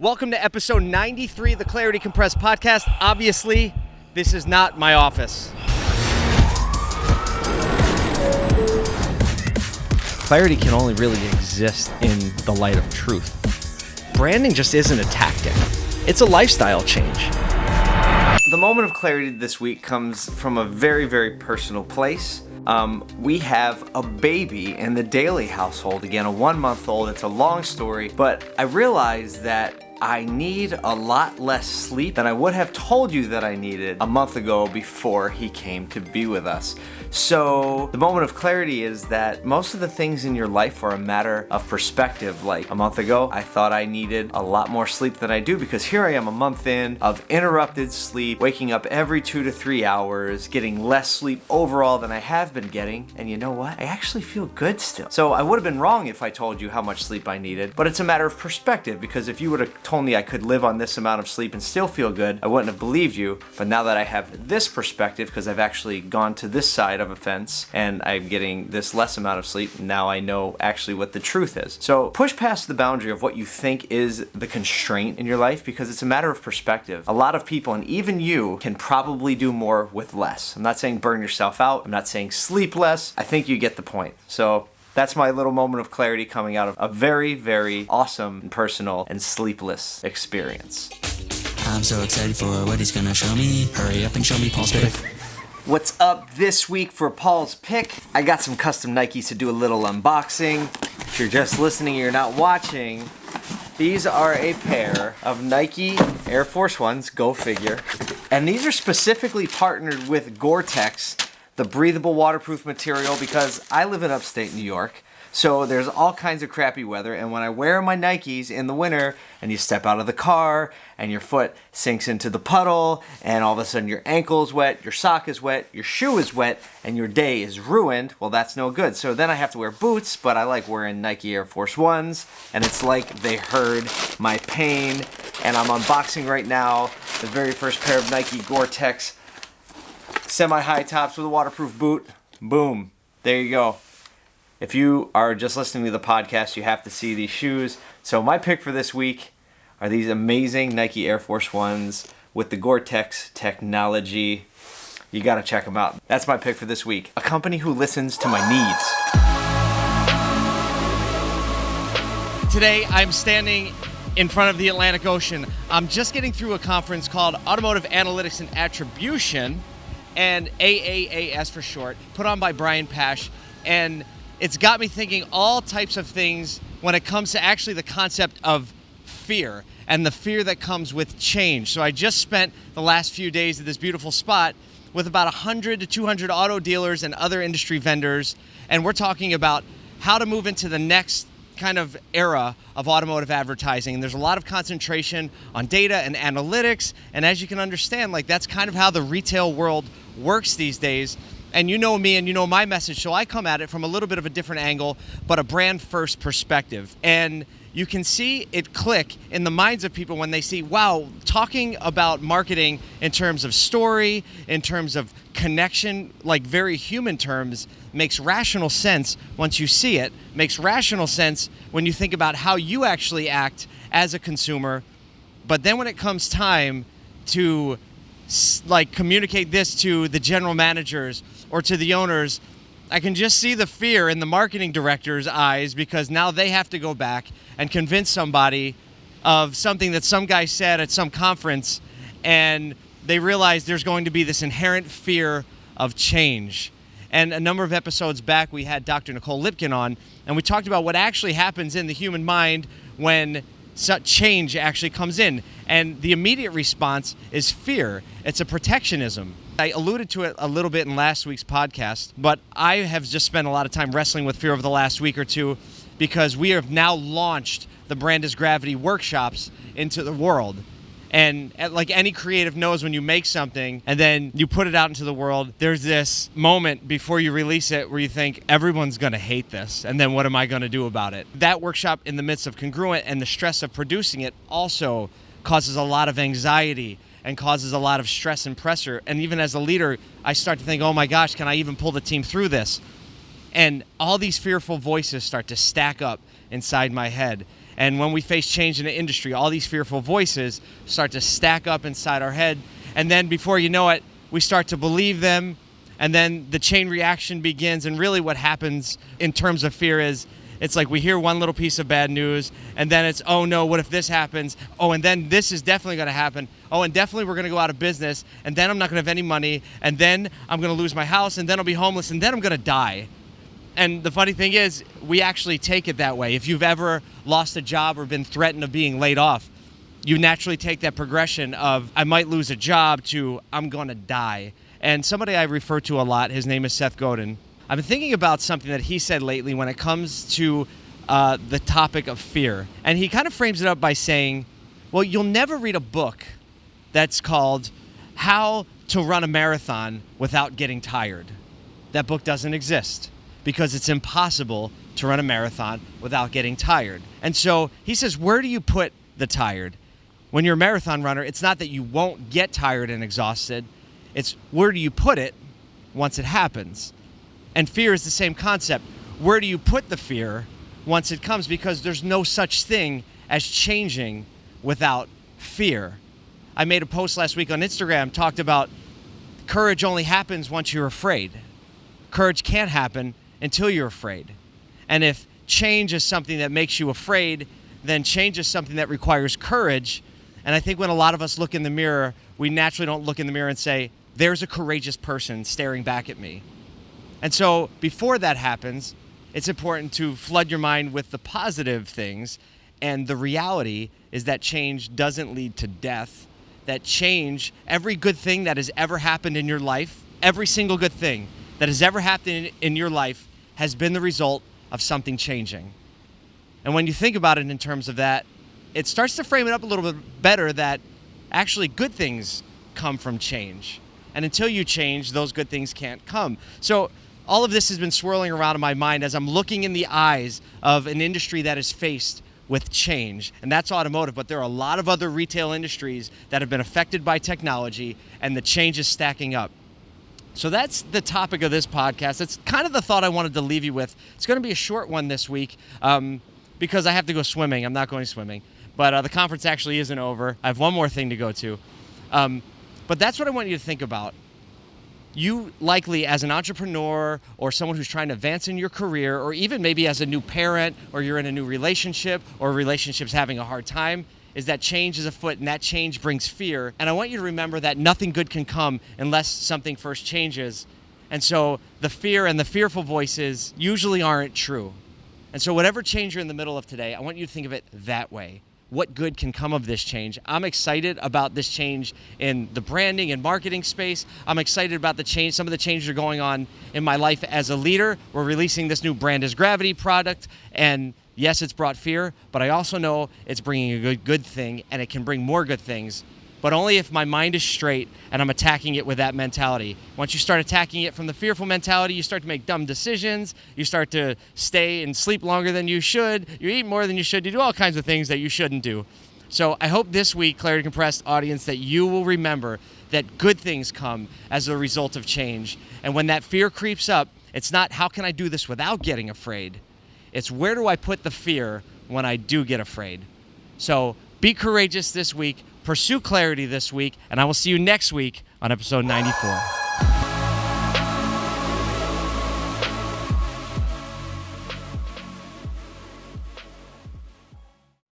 Welcome to episode 93 of the Clarity Compressed podcast. Obviously, this is not my office. Clarity can only really exist in the light of truth. Branding just isn't a tactic, it's a lifestyle change. The moment of clarity this week comes from a very, very personal place. Um, we have a baby in the Daly household. Again, a one month old. It's a long story, but I realized that I need a lot less sleep than I would have told you that I needed a month ago before he came to be with us. So the moment of clarity is that most of the things in your life are a matter of perspective. Like a month ago, I thought I needed a lot more sleep than I do because here I am a month in of interrupted sleep, waking up every two to three hours, getting less sleep overall than I have been getting. And you know what? I actually feel good still. So I would have been wrong if I told you how much sleep I needed, but it's a matter of perspective because if you would have told me I could live on this amount of sleep and still feel good, I wouldn't have believed you. But now that I have this perspective, because I've actually gone to this side of a fence and I'm getting this less amount of sleep, now I know actually what the truth is. So push past the boundary of what you think is the constraint in your life because it's a matter of perspective. A lot of people, and even you, can probably do more with less. I'm not saying burn yourself out. I'm not saying sleep less. I think you get the point. So that's my little moment of clarity coming out of a very, very awesome and personal and sleepless experience. I'm so excited for what he's gonna show me. Hurry up and show me Paul's pick. What's up this week for Paul's pick? I got some custom Nikes to do a little unboxing. If you're just listening, you're not watching. These are a pair of Nike Air Force Ones, go figure. And these are specifically partnered with Gore-Tex, the breathable waterproof material, because I live in upstate New York. So there's all kinds of crappy weather, and when I wear my Nikes in the winter, and you step out of the car, and your foot sinks into the puddle, and all of a sudden your ankle is wet, your sock is wet, your shoe is wet, and your day is ruined, well, that's no good. So then I have to wear boots, but I like wearing Nike Air Force Ones, and it's like they heard my pain, and I'm unboxing right now the very first pair of Nike Gore-Tex semi-high tops with a waterproof boot. Boom. There you go. If you are just listening to the podcast, you have to see these shoes. So my pick for this week are these amazing Nike Air Force Ones with the Gore-Tex technology. You got to check them out. That's my pick for this week. A company who listens to my needs. Today, I'm standing in front of the Atlantic Ocean. I'm just getting through a conference called Automotive Analytics and Attribution, and AAAS for short, put on by Brian Pasch. And it's got me thinking all types of things when it comes to actually the concept of fear and the fear that comes with change. So I just spent the last few days at this beautiful spot with about 100 to 200 auto dealers and other industry vendors, and we're talking about how to move into the next kind of era of automotive advertising. There's a lot of concentration on data and analytics. And as you can understand, like that's kind of how the retail world works these days. And you know me and you know my message, so I come at it from a little bit of a different angle, but a brand first perspective. And you can see it click in the minds of people when they see, wow, talking about marketing in terms of story, in terms of connection, like very human terms, makes rational sense once you see it, makes rational sense when you think about how you actually act as a consumer. But then when it comes time to like communicate this to the general managers or to the owners, I can just see the fear in the marketing director's eyes because now they have to go back and convince somebody of something that some guy said at some conference and they realize there's going to be this inherent fear of change. And a number of episodes back, we had Dr. Nicole Lipkin on, and we talked about what actually happens in the human mind when such change actually comes in. And the immediate response is fear. It's a protectionism. I alluded to it a little bit in last week's podcast, but I have just spent a lot of time wrestling with fear over the last week or two because we have now launched the Brand is Gravity workshops into the world. And uh, like any creative knows when you make something and then you put it out into the world, there's this moment before you release it where you think everyone's going to hate this. And then what am I going to do about it? That workshop in the midst of congruent and the stress of producing it also causes a lot of anxiety and causes a lot of stress and pressure. And even as a leader, I start to think, oh my gosh, can I even pull the team through this? And all these fearful voices start to stack up inside my head. And when we face change in the industry, all these fearful voices start to stack up inside our head. And then before you know it, we start to believe them. And then the chain reaction begins. And really, what happens in terms of fear is it's like we hear one little piece of bad news, and then it's, oh no, what if this happens? Oh, and then this is definitely going to happen. Oh, and definitely we're going to go out of business, and then I'm not going to have any money, and then I'm going to lose my house, and then I'll be homeless, and then I'm going to die. And the funny thing is, we actually take it that way. If you've ever lost a job or been threatened of being laid off, you naturally take that progression of I might lose a job to I'm going to die. And somebody I refer to a lot, his name is Seth Godin. I've been thinking about something that he said lately when it comes to uh, the topic of fear. And he kind of frames it up by saying, Well, you'll never read a book that's called How to Run a Marathon Without Getting Tired. That book doesn't exist because it's impossible to run a marathon without getting tired. And so he says, Where do you put the tired? When you're a marathon runner, it's not that you won't get tired and exhausted, it's where do you put it once it happens? And fear is the same concept. Where do you put the fear once it comes? Because there's no such thing as changing without fear. I made a post last week on Instagram, talked about courage only happens once you're afraid. Courage can't happen until you're afraid. And if change is something that makes you afraid, then change is something that requires courage. And I think when a lot of us look in the mirror, we naturally don't look in the mirror and say, there's a courageous person staring back at me. And so before that happens, it's important to flood your mind with the positive things. And the reality is that change doesn't lead to death. That change, every good thing that has ever happened in your life, every single good thing that has ever happened in your life has been the result of something changing. And when you think about it in terms of that, it starts to frame it up a little bit better that actually good things come from change. And until you change, those good things can't come. So all of this has been swirling around in my mind as I'm looking in the eyes of an industry that is faced with change, and that's automotive. But there are a lot of other retail industries that have been affected by technology, and the change is stacking up. So that's the topic of this podcast. It's kind of the thought I wanted to leave you with. It's going to be a short one this week um, because I have to go swimming. I'm not going swimming, but uh, the conference actually isn't over. I have one more thing to go to. Um, but that's what I want you to think about you likely as an entrepreneur or someone who's trying to advance in your career or even maybe as a new parent or you're in a new relationship or relationship's having a hard time is that change is afoot and that change brings fear. And i want you to remember that nothing good can come unless something first changes. And so the fear and the fearful voices usually aren't true. And so whatever change you're in the middle of today i want you to think of it that way what good can come of this change. I'm excited about this change in the branding and marketing space. I'm excited about the change, some of the changes are going on in my life as a leader. We're releasing this new Brand is Gravity product, and yes, it's brought fear, but I also know it's bringing a good, good thing, and it can bring more good things but only if my mind is straight and I'm attacking it with that mentality. Once you start attacking it from the fearful mentality, you start to make dumb decisions. You start to stay and sleep longer than you should. You eat more than you should. You do all kinds of things that you shouldn't do. So I hope this week, Clarity Compressed audience, that you will remember that good things come as a result of change. And when that fear creeps up, it's not how can I do this without getting afraid? It's where do I put the fear when I do get afraid? So be courageous this week pursue clarity this week, and I will see you next week on episode 94.